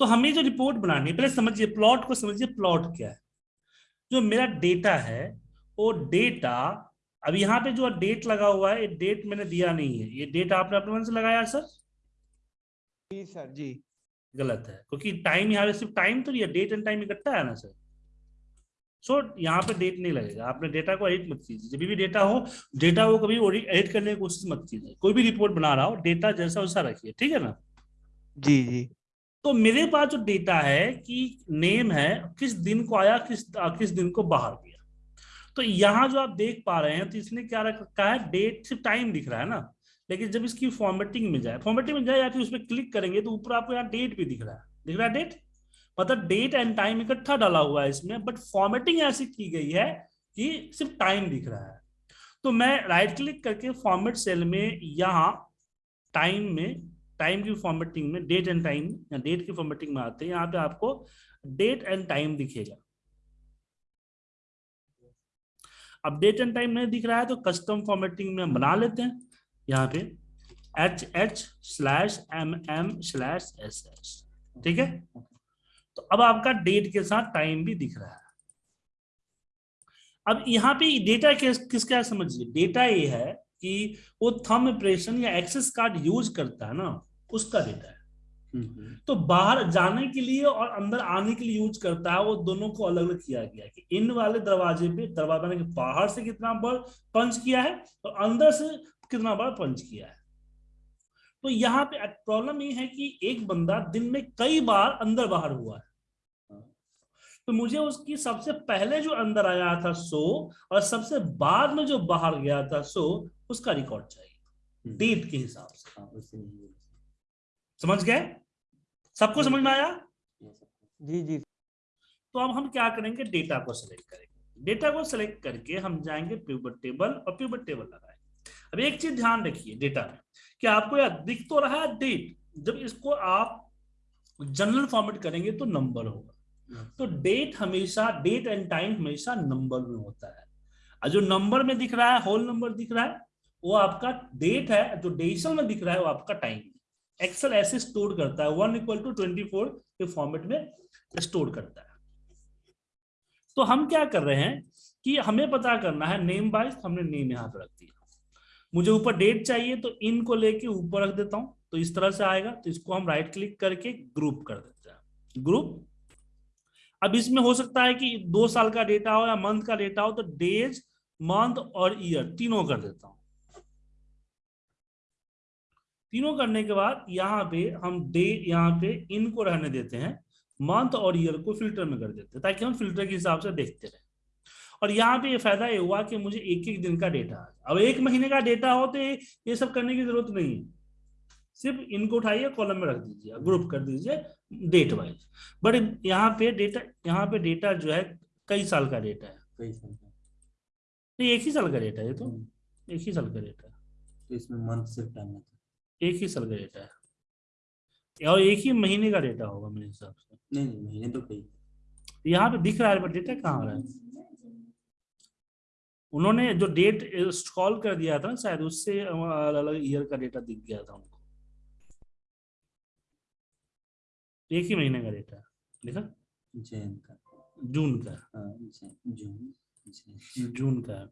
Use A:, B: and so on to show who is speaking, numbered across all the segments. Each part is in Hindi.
A: तो हमें जो रिपोर्ट बनानी है पहले समझिए प्लॉट को समझिए प्लॉट क्या है? जो मेरा डेटा है वो डेटा अब यहाँ पे जो डेट लगा हुआ है ये डेट मैंने दिया नहीं है। ये डेट आपने अपने मन से लगाया सर
B: जी सर जी।
A: गलत है क्योंकि टाइम यहाँ पे सिर्फ़ टाइम तो नहीं है डेट एंड टाइम इकट्ठा है ना सर सो so, यहाँ पे डेट नहीं लगेगा। आपने डेटा को एडिट मत कीजिए। जब भी डेटा हो डेटा को कभी एडिट करने की कोशिश मत कीजिए। कोई भी रिपोर्ट बना रहा हो डेटा जैसा वैसा रखिए ठीक है ना?
B: जी जी।
A: तो मेरे पास जो डेटा है कि नेम है, किस दिन को आया, किस किस दिन को बाहर गया। तो यहाँ जो आप देख पा रहे हैं तो इसने क्या रखा है? डेट सिर्फ़ टाइम दिख रहा है ना? लेकिन जब इसकी फॉर्मेटिंग में जाए फॉर्मेटिंग में जाए या फिर उस पर क्लिक करेंगे तो ऊपर आपको यहाँ डेट भी दिख रहा है। दिख रहा है डेट मतलब डेट एंड टाइम इकट्ठा डाला हुआ है इसमें बट फॉर्मेटिंग ऐसी की गई है कि सिर्फ़ टाइम दिख रहा है। तो मैं राइट क्लिक करके फॉर्मेट सेल में यहाँ टाइम में टाइम की फॉर्मेटिंग में डेट एंड टाइम या डेट की फॉर्मेटिंग में आते हैं, यहाँ पे आपको डेट एंड टाइम दिखेगा। अब डेट एंड टाइम नहीं दिख रहा है तो कस्टम फॉर्मेटिंग में बना लेते हैं, यहाँ पे H H slash M M slash S S ठीक है? तो अब आपका डेट के साथ टाइम भी दिख रहा है। अब यहाँ पे डेटा किस, किसका समझिए? डेटा ये है कि वो थम इम्प्रेशन या एक्सेस कार्ड यूज़ करता है ना उसका डेटा है। तो बाहर जाने के लिए और अंदर आने के लिए यूज़ करता है वो दोनों को अलग अलग किया गया कि इन वाले दरवाजे पे दरवाज़ा के बाहर से कितना बार पंच किया है और अंदर से कितना बार पंच किया है। तो यहाँ पे प्रॉब्लम ये है कि एक बंदा दिन में कई बार अंदर बाहर हुआ है। तो मुझे उसकी सबसे पहले जो अंदर आया था सो और सबसे बाद में जो बाहर गया था सो उसका रिकॉर्ड चाहिए। डेट के हिसाब से। हाँ, समझ गए? सबको समझ में आया?
B: जी जी।
A: तो अब हम क्या करेंगे? डेटा को सिलेक्ट करेंगे। डेटा को सिलेक्ट करके हम जाएँगे प्यूबर टेबल और प्यूबर टेबल लगाएँगे। अब एक चीज़ ध्यान रखिए डेटा में कि आपको यह दिख तो रहा है डेट जब इसको आप जनरल फॉर्मेट करेंगे तो नंबर होगा। तो डेट हमेशा डेट एंड टाइम हमेशा नंबर में होता है। और जो नंबर में दिख रहा है होल नंबर दिख रहा है वो आपका डेट है जो डेसिमल में दिख रहा है वो आपका टाइम है। एक्सेल ऐसे स्टोर करता है one equal to twenty four के फॉर्मेट में स्टोर करता है। तो हम क्या कर रहे हैं कि हमें पता करना है नेम बाइज हमने नेम यहाँ पर रख दिया। मुझे ऊपर डेट चाहिए तो इन को लेके ऊपर रख देता हूँ तो इस तरह से आएगा तो इसको हम राइट क्लिक करके ग्रुप कर देते हैं। ग्रुप अब इसमें हो सकता है कि दो साल का डेटा हो या मंथ का डेटा हो तो डेज़ मंथ और ईयर तीनों कर देता हूँ। तीनों करने के बाद यहाँ पे हम डे यहाँ पे इनको रहने देते हैं मंथ और ईयर को फ़िल्टर में कर देते हैं ताकि हम फ़िल्टर के हिसाब से देखते रहे। और यहाँ पे ये फ़ायदा ये हुआ कि मुझे एक एक दिन का डेटा आ अब एक महीने का डेटा हो तो ये सब करने की ज़रूरत नहीं है। सिर्फ़ इनको उठाइए कॉलम में रख दीजिए ग्रुप कर दीजिए डेट वाइज बट यहाँ पे डेटा यहाँ पे डेटा जो है कई साल का डेटा है।
C: कई साल का।
A: एक ही साल का डेटा है ये तो। हम्म। एक ही साल का डेटा है।
C: तो इसमें मंथ सिर्फ़ टाइम है।
A: एक ही साल का डेटा है। और एक ही महीने का डेटा होगा मेरे हिसाब से।
C: नहीं नहीं महीने तो कई
A: यहाँ पे दिख रहा है डेटा कहाँ आ रहा है? उन्होंने जो डेट स्क्रॉल कर दिया था शायद उससे अलग अलग ईयर का डेटा दिख गया था उनको। एक ही महीने का डेटा देखा?
C: जैन का।
A: जून का।
C: हाँ, जून
A: जून का।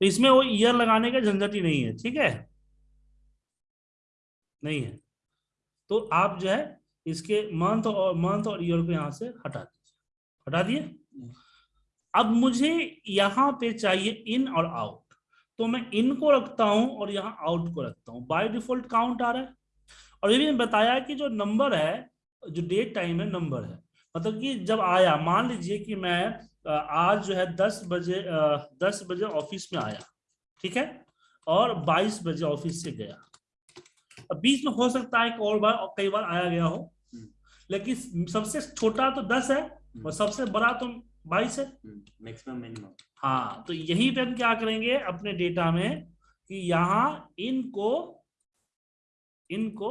A: तो इसमें वो ईयर लगाने का झंझट ही नहीं है ठीक है? नहीं है। तो आप जो है इसके मंथ और मंथ और ईयर को यहाँ से हटा दीजिए। हटा दिए? अब मुझे यहाँ पे चाहिए इन और आउट तो मैं इन को रखता हूँ और यहाँ आउट को रखता हूँ। बाय डिफ़ॉल्ट काउंट आ रहा है। और ये भी बताया कि जो नंबर है, जो डेट टाइम है नंबर है। मतलब कि जब आया, मान लीजिए कि मैं आज जो है दस बजे दस बजे ऑफ़िस में आया, ठीक है? और बाईस बजे ऑफ़िस से गया। अब बीच में हो सकता है कि और बार और कई बार आया गया हो। हम्म। लेकिन सबसे छोटा तो दस है और हम्म। सबसे बड़ा तो बाईस है।
C: मैक्सिमम मिनिमम
A: हाँ तो यही पे हम क्या करेंगे अपने डेटा में कि यहाँ इनको इनको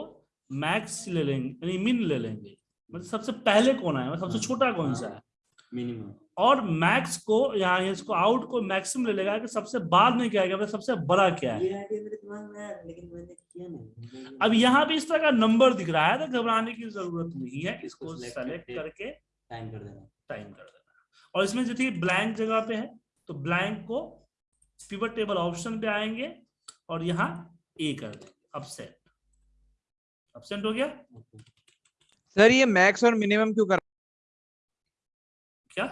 A: मैक्स ले लेंगे यानी मिन ले लेंगे। मतलब सबसे पहले कौन है सबसे छोटा कौन सा है?
C: मिनिमम
A: और मैक्स को यहाँ इसको आउट को मैक्सिमम ले लेगा कि सबसे बाद में क्या है मतलब सबसे बड़ा क्या है?
C: लेकिन मैंने किया नहीं
A: अब यहाँ पे इस तरह का नंबर दिख रहा है तो घबराने की ज़रूरत नहीं है इसको सेलेक्ट
C: करके टाइम कर देना।
A: टाइम कर देना। और इसमें जैसे ब्लैंक जगह पे है तो ब्लैंक को पिवट टेबल ऑप्शन पे आएँगे और यहाँ ए कर देंगे। अपसेंट अपसेंट हो गया?
B: सर ये मैक्स और मिनिमम क्यों कर
A: क्या?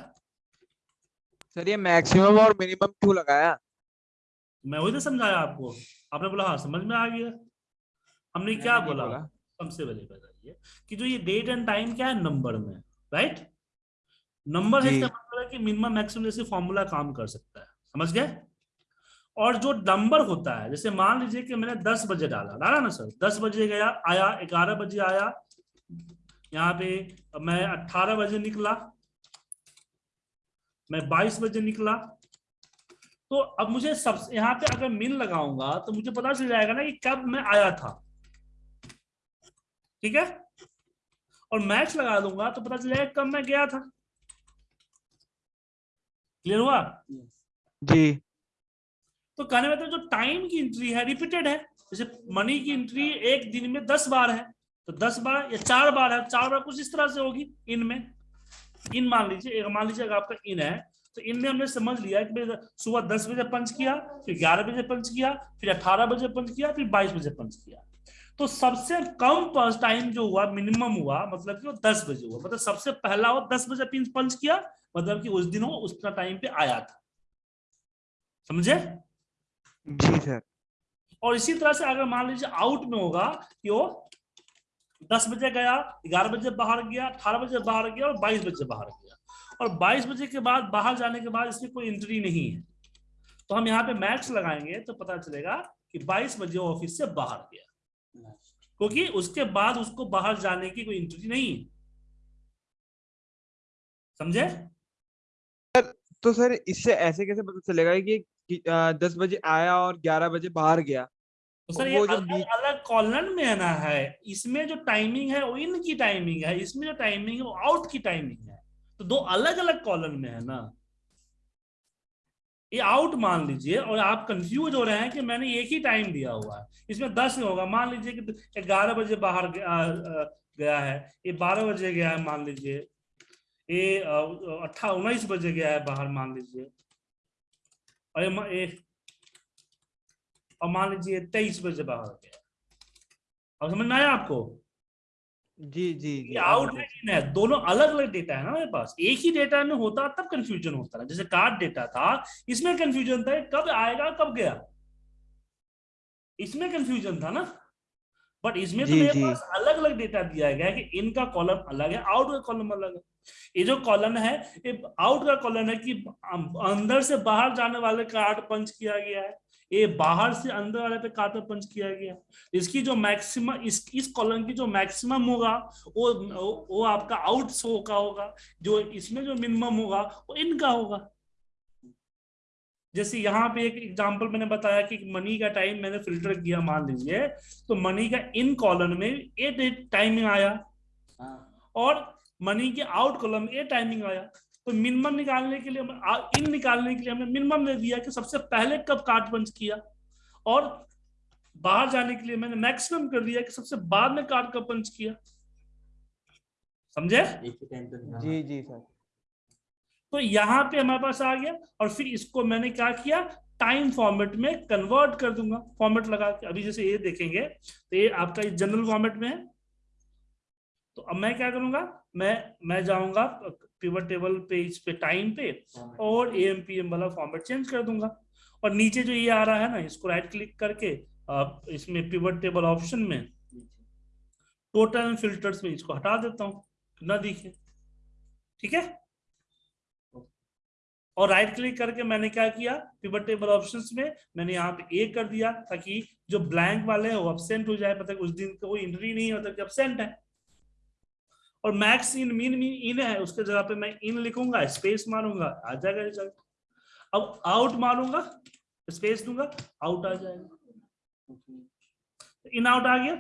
B: सर ये मैक्सिमम और मिनिमम क्यों लगाया?
A: मैं वही तो समझाया आपको। आपने बोला हाँ समझ में आ गया। हमने क्या बोला? सबसे पहले बताइए कि जो ये डेट एंड टाइम क्या है? नंबर में राइट नंबर है इसका मतलब है कि मिनिमम मैक्सिमम जैसे फॉर्मूला काम कर सकता है। समझ गए? और जो नंबर होता है जैसे मान लीजिए कि मैंने दस बजे डाला। डाला ना सर दस बजे गया आया ग्यारह बजे आया। यहाँ पे मैं अट्ठारह बजे निकला। मैं बाईस बजे निकला। तो अब मुझे सब यहाँ पे अगर मिन लगाऊँगा तो मुझे पता चल जाएगा ना कि कब मैं आया था। ठीक है? और मैच लगा दूँगा तो पता चल जाएगा कब मैं गया था। क्लियर हुआ?
B: जी।
A: तो कहने में तो जो टाइम की एंट्री है रिपीटेड है। जैसे मनी की एंट्री एक दिन में दस बार है तो दस बार या चार बार है चार बार कुछ इस तरह से होगी इन में। इन मान लीजिए मान लीजिए अगर आपका इन है तो इनमें हमने समझ लिया कि सुबह दस बजे पंच किया फिर ग्यारह बजे पंच किया फिर अठारह बजे पंच किया फिर बाईस बजे पंच किया। तो सबसे कम पंच टाइम जो हुआ मिनिमम हुआ मतलब कि वो दस बजे हुआ। मतलब सबसे पहला वो दस बजे पिंच पंच किया मतलब कि उस दिन वो उतना टाइम पे आया था। समझे?
B: जी सर।
A: और इसी तरह से अगर मान लीजिए आउट में होगा कि वो दस बजे गया ग्यारह बजे बाहर गया अठारह बजे बाहर गया और बाईस बजे बाहर गया। और बाईस बजे के बाद बाहर जाने के बाद इसमें कोई एंट्री नहीं है। तो हम यहाँ पे मैक्स लगाएँगे तो पता चलेगा कि बाईस बजे ऑफ़िस से बाहर गया। क्योंकि उसके बाद उसको बाहर जाने की कोई एंट्री नहीं है। समझे?
B: तो सर इससे ऐसे कैसे पता चलेगा कि कि, दस बजे आया और ग्यारह बजे बाहर गया?
A: तो सर ये अलग अलग कॉलन में ना है। इसमें जो टाइमिंग है वो इन की टाइमिंग है। इसमें जो टाइमिंग है वो आउट की टाइमिंग है। तो दो अलग अलग कॉलन में है ना। ये आउट मान लीजिए और आप कंफ्यूज हो रहे हैं कि मैंने एक ही टाइम दिया हुआ है। इसमें दस में होगा। मान लीजिए कि ग्यारह बजे बाहर गया, है। ये बारह बजे गया है मान लीजिए। ये अट्ठा उन्नीस बजे गया है बाहर मान लीजिए। और ये और मान लीजिए तेईस बजे बाहर गया अब समझ में आया आपको?
B: जी जी जी
A: ये आउट है इन दोनों अलग अलग डेटा है ना मेरे पास। एक ही डेटा में होता तब कंफ्यूजन होता था जैसे कार्ड डेटा था इसमें कंफ्यूजन था कब आएगा कब गया। इसमें कंफ्यूजन था ना। बट इसमें तो मेरे पास अलग अलग डेटा दिया गया है कि इनका कॉलम अलग है आउट का कॉलम अलग है। ये जो कॉलम है ये आउट का कॉलम है कि अंदर से बाहर जाने वाले कार्ड पंच किया गया है। ये बाहर से अंदर वाले पे कार्ड पे पंच किया गया। इसकी जो मैक्सिमम इस इस कॉलम की जो मैक्सिमम होगा वो वो- वो आपका आउट शो का होगा जो इसमें जो मिनिमम होगा वो इनका होगा। जैसे यहाँ पे एक एग्जांपल मैंने बताया कि मनी का टाइम मैंने फ़िल्टर किया मान लीजिए तो मनी का इन कॉलम में ए टाइमिंग आया।
C: हाँ।
A: और मनी के आउट कॉलम ए टाइमिंग आया। तो मिनिमम निकालने के लिए आ- इन निकालने के लिए हमने मिनिमम दे दिया कि सबसे पहले कब कार्ड पंच किया। और बाहर जाने के लिए मैंने मैक्सिमम कर दिया कि सबसे बाद में कार्ड कब पंच किया। समझे।
B: जी जी सर।
A: तो यहाँ पे हमारे पास आ गया और फिर इसको मैंने क्या किया? टाइम फॉर्मेट में कन्वर्ट कर दूँगा। फॉर्मेट लगा के अभी जैसे ये देखेंगे तो ये आपका जनरल फॉर्मेट में है। तो अब मैं क्या करूँगा? मैं मैं जाऊँगा पिवट टेबल पे इस पे टाइम पे और ए एम पी एम वाला फॉर्मेट चेंज कर दूँगा। और नीचे जो ये आ रहा है ना इसको राइट क्लिक करके आप इसमें पिवट टेबल ऑप्शन में टोटल फिल्टर्स में इसको हटा देता हूँ। ना दिखे। ठीक है? और राइट क्लिक करके मैंने क्या किया? पिवट टेबल ऑप्शंस में मैंने यहाँ पे ए कर दिया ताकि जो ब्लैंक वाले हैं वो अब्सेंट हो जाए। पता है उस दिन कोई एंट्री नहीं होता कि अब्सेंट है। और max in min min in है उसके जगह पे मैं इन लिखूँगा स्पेस मारूँगा आ जाएगा रिज़ल्ट अब आउट मारूँगा स्पेस दूँगा आउट आ जाएगा। इन आउट आ गया।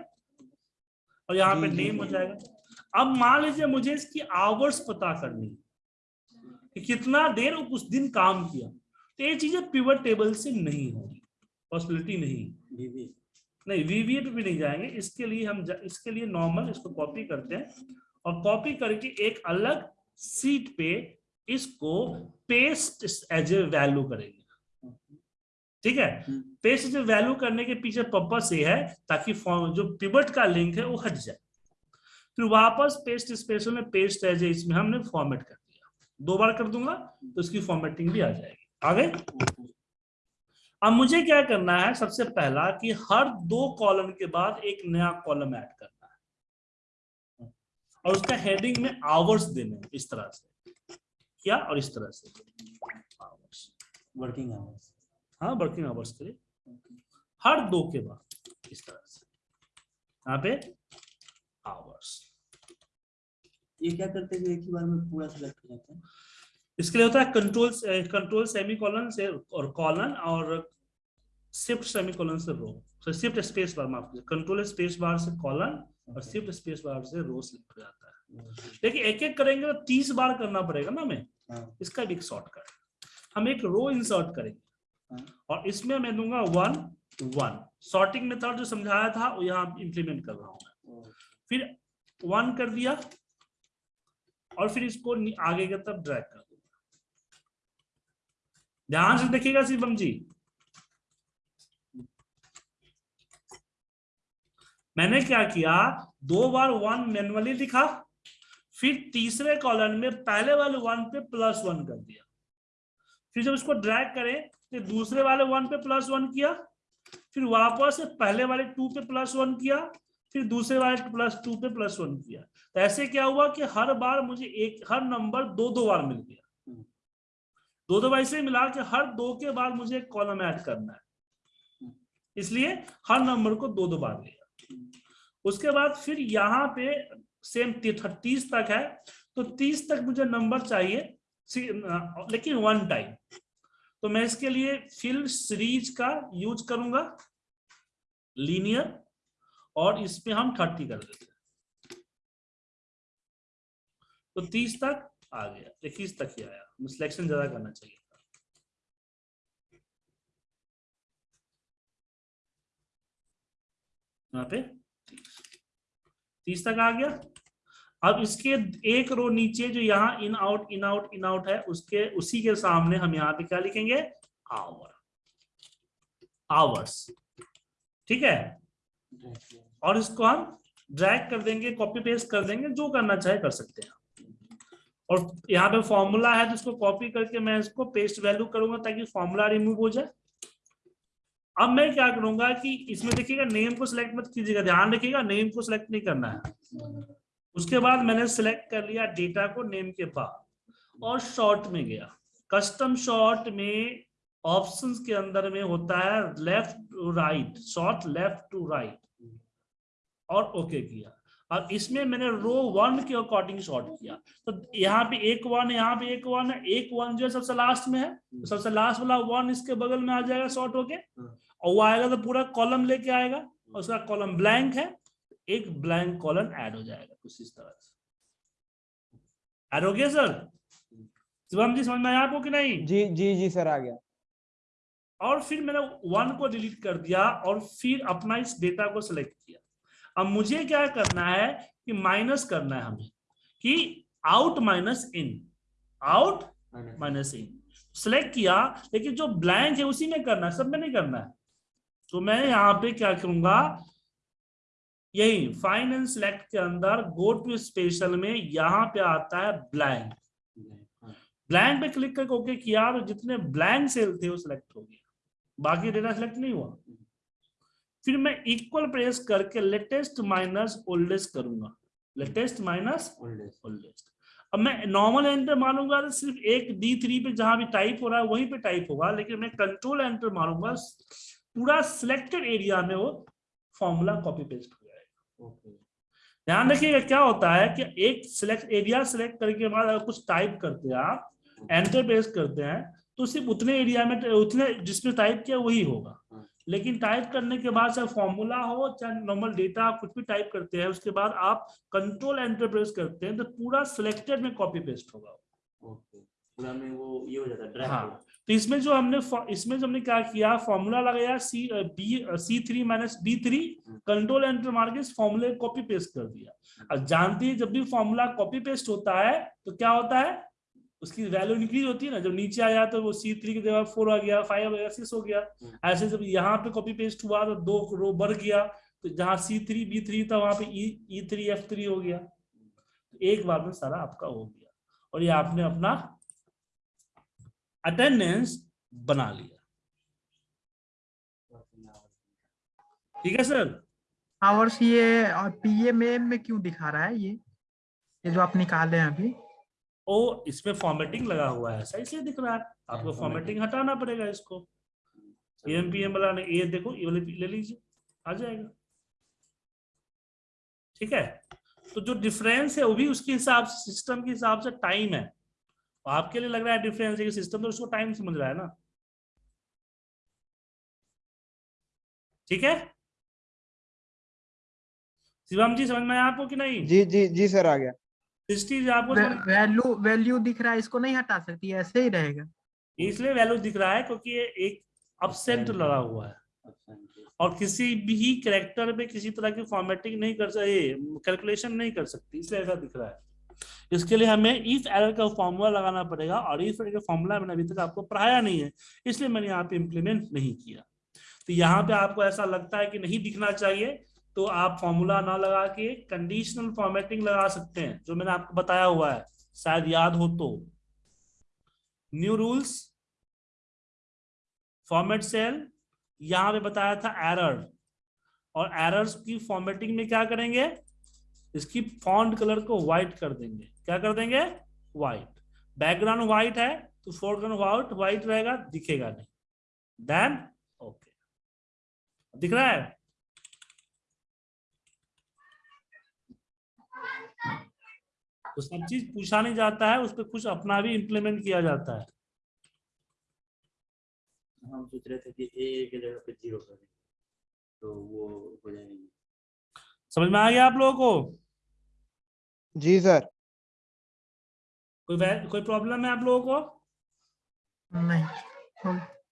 A: और यहाँ पे नेम हो जाएगा। अब मान लीजिए मुझे इसकी आवर्स पता करनी है कि कितना देर वो उस दिन काम किया। तो ये चीज़ें पिवट टेबल से नहीं होगी पॉसिबिलिटी नहीं नहीं वीवीए पे भी नहीं जाएँगे। इसके लिए हम जा, इसके लिए नॉर्मल इसको कॉपी करते हैं। और कॉपी करके एक अलग सीट पे इसको पेस्ट एज ए वैल्यू करेंगे। ठीक है। पेस्ट एज ए वैल्यू करने के पीछे पर्पस ये है ताकि जो पिवट का लिंक है वो हट जाए। फिर वापस पेस्ट स्पेस में पेस्ट एज ए इसमें हमने फॉर्मेट कर दिया। दो बार कर दूँगा तो इसकी फॉर्मेटिंग भी आ जाएगी। आ गए अब मुझे क्या करना है सबसे पहला कि हर दो कॉलम के बाद एक नया कॉलम ऐड करना है। और उसका हेडिंग में आवर्स देने हैं इस तरह से। क्या और इस तरह से? आवर्स
C: वर्किंग आवर्स
A: हाँ वर्किंग आवर्स के लिए। हर दो के बाद इस तरह से। यहाँ पे आवर्स
C: ये क्या करते हैं एक ही बार में पूरा सिलेक्ट हो जाता है?
A: इसके लिए होता है कंट्रोल कंट्रोल सेमी कॉलन से और कॉलन और शिफ्ट सेमी कॉलन से रो तो शिफ्ट स्पेस बार माफ़ कीजिए। कंट्रोल स्पेस बार से कॉलन और शिफ्ट स्पेस बार से रो सिलेक्ट हो जाता है। लेकिन एक एक करेंगे तो तीस बार करना पड़ेगा ना हमें?
C: हाँ।
A: इसका भी एक शॉर्टकट हम एक रो इंसर्ट करेंगे।
C: हाँ।
A: और इसमें मैं दूँगा वन वन सॉर्टिंग मेथड जो समझाया था वो यहाँ इम्प्लीमेंट कर रहा हूँ फिर वन कर दिया और फिर इसको आगे की तरफ़ ड्रैग कर दूँगा। ध्यान से देखिएगा शिवम जी। मैंने क्या किया? दो बार वन मैनुअली लिखा, फिर तीसरे कॉलम में पहले वाले वन पे प्लस वन कर दिया। फिर जब इसको ड्रैग करें तो दूसरे वाले वन पे प्लस वन किया, फिर वापस पहले वाले टू पे प्लस वन किया, फिर दूसरे वाले प्लस टू पे प्लस वन किया। तो ऐसे क्या हुआ कि हर बार मुझे एक, हर नंबर दो दो बार मिल गया। दो दो बार इसलिए मिला कि हर दो के बाद मुझे एक कॉलम ऐड करना है। इसलिए हर नंबर को दो दो बार लिया। उसके बाद फिर यहाँ पे सेम तीस तक है तो तीस तक मुझे नंबर चाहिए लेकिन वन टाइम तो मैं इसके लिए फिल सीरीज़ का यूज़ करूँगा लीनियर और इस पे हम थर्टी कर देते हैं। तो तीस तक आ गया, इक्कीस तक ही आया सिलेक्शन ज़्यादा करना चाहिए। यहाँ पे तीस तक आ गया। अब इसके एक रो नीचे जो यहाँ in out in out in out है, उसके, उसी के सामने हम यहाँ पे क्या लिखेंगे? आवर आवर्स ठीक है? और इसको हम ड्रैग कर देंगे कॉपी पेस्ट कर देंगे, जो करना चाहे कर सकते हैं। और यहाँ पे फॉर्मूला है तो इसको कॉपी करके मैं इसको पेस्ट वैल्यू करूँगा ताकि फॉर्मूला रिमूव हो जाए। अब मैं क्या करूँगा कि इसमें देखिएगा नेम को सिलेक्ट मत कीजिएगा, ध्यान रखिएगा नेम को सिलेक्ट नहीं करना है। उसके बाद मैंने सिलेक्ट कर लिया डेटा को नेम के पास और शॉर्ट में गया। कस्टम शॉर्ट में ऑप्शंस के अंदर में होता है left to right sort left to right और ओके किया। और इसमें मैंने रो वन के अकॉर्डिंग शॉर्ट किया। तो यहाँ पे एक वन यहाँ पे एक वन है एक वन जो है सबसे लास्ट में है। तो सबसे लास्ट वाला वन इसके बगल में आ जाएगा शॉर्ट होके। और वो आएगा तो पूरा कॉलम लेके आएगा। और उसका कॉलम ब्लैंक है। एक ब्लैंक कॉलम ऐड हो जाएगा कुछ इस तरह से। ऐड हो गया सर शिवम जी समझ में आया आपको कि नहीं?
B: जी जी जी सर आ गया।
A: और फिर मैंने वन को डिलीट कर दिया और फिर अपना इस डेटा को सिलेक्ट किया। अब मुझे क्या करना है कि माइनस करना है हमें कि out minus in out minus in select किया लेकिन जो ब्लैंक है उसी में करना है सब में नहीं करना है। तो मैं यहाँ पे क्या करूँगा यही फाइन एंड सिलेक्ट के अंदर गो टू स्पेशल में यहाँ पे आता है ब्लैंक ब्लैंक पे क्लिक करके ओके किया तो जितने ब्लैंक सेल थे वो सिलेक्ट हो गया बाकी डेटा सिलेक्ट नहीं हुआ। फिर मैं इक्वल प्रेस करके लेटेस्ट माइनस ओल्डेस्ट करूँगा। लेटेस्ट माइनस ओल्डेस्ट अब मैं नॉर्मल एंटर मारूँगा तो सिर्फ़ एक डी थ्री पे जहाँ भी टाइप हो रहा है वहीं पे टाइप होगा लेकिन मैं कंट्रोल एंटर मारूँगा। पूरा सिलेक्टेड एरिया में वो फॉर्मूला कॉपी पेस्ट हो जाएगा। ध्यान रखिएगा क्या होता है कि एक सिलेक्ट एरिया सिलेक्ट करके बाद अगर कुछ टाइप करते हैं आप एंटर प्रेस करते हैं तो सिर्फ़ उतने एरिया में उतने जिसमें टाइप किया वही होगा।
C: हाँ।
A: लेकिन टाइप करने के बाद चाहे फॉर्मूला हो चाहे नॉर्मल डेटा कुछ भी टाइप करते हैं उसके बाद आप कंट्रोल एंटर प्रेस करते हैं तो पूरा सिलेक्टेड में कॉपी पेस्ट होगा
C: पूरा में वो ये हो जाता है
A: हाँ तो इसमें जो हमने इसमें जो हमने क्या किया फॉर्मूला लगाया C B C three minus B three control enter मार के इस फॉर्मूले कॉपी पेस्ट कर दिया। अब जानती है जब भी फॉर्मूला कॉपी पेस्ट होता है तो क्या होता है? उसकी वैल्यू इंक्रीज होती है ना जब नीचे आया तो वो सी थ्री की जगह फोर आ गया फाइव हो गया सिक्स हो गया। ऐसे जब यहाँ पे कॉपी पेस्ट हुआ तो दो रो बढ़ गया तो जहाँ सी थ्री बी थ्री था वहाँ पे ई थ्री एफ़ थ्री हो गया। एक बार में सारा आपका हो गया और ये आपने अपना अटेंडेंस बना लिया। ठीक है सर?
D: आवर्स ये और पीएमएम में क्यों दिखा रहा है ये? ये जो आप निकाले हैं अभी।
A: ओ इसमें फॉर्मेटिंग लगा हुआ है। सही से दिख रहा है। आपको
C: हाँ,
A: फॉर्मेटिंग हटाना पड़ेगा इसको। एम पी एम वाला ने ये देखो ये वाले ले लीजिए आ जाएगा। ठीक है? तो जो डिफरेंस है वो भी उसके हिसाब से सिस्टम के हिसाब से टाइम है। तो आपके लिए लग रहा है डिफरेंस है कि सिस्टम तो उसको टाइम समझ रहा है ना? ठीक है? शिवम जी समझ में आया आपको कि नहीं?
B: जी जी जी सर आ गया।
A: सृष्टि जी आपको
D: वैल्यू वैल्यू दिख रहा है इसको नहीं हटा सकती ऐसे ही रहेगा।
A: इसलिए वैल्यू दिख रहा है क्योंकि ये एक अपसेंट लगा हुआ है। और किसी भी करेक्टर में किसी तरह की फॉर्मेटिंग नहीं कर सकते कैलकुलेशन नहीं कर सकती इसलिए ऐसा दिख रहा है। इसके लिए हमें इफ़ एरर का फॉर्मूला लगाना पड़ेगा और इफ़ एरर का फॉर्मूला मैंने अभी तक आपको पढ़ाया नहीं है इसलिए मैंने यहाँ पे इम्प्लीमेंट नहीं किया। तो यहाँ पे आपको ऐसा लगता है कि नहीं दिखना चाहिए तो आप फॉर्मूला ना लगा के कंडीशनल फॉर्मेटिंग लगा सकते हैं, जो मैंने आपको बताया हुआ है। शायद याद हो तो। न्यू रूल्स फॉर्मेट सेल यहाँ पे बताया था एरर और एरर्स की फॉर्मेटिंग में क्या करेंगे? इसकी फॉन्ट कलर को व्हाइट कर देंगे। क्या कर देंगे? व्हाइट बैकग्राउंड व्हाइट है तो फोरग्राउंड व्हाइट व्हाइट रहेगा, दिखेगा नहीं। Then okay okay. दिख रहा है? तो सब चीज़ पूछा नहीं जाता है उस पर कुछ अपना भी इम्प्लीमेंट किया जाता है।
C: हम सोच रहे थे कि ए की जगह पे ज़ीरो कर दें तो वो हो जाएगी।
A: समझ में आ गया आप लोगों को?
B: जी सर।
A: कोई कोई प्रॉब्लम है आप लोगों को?
D: नहीं हो-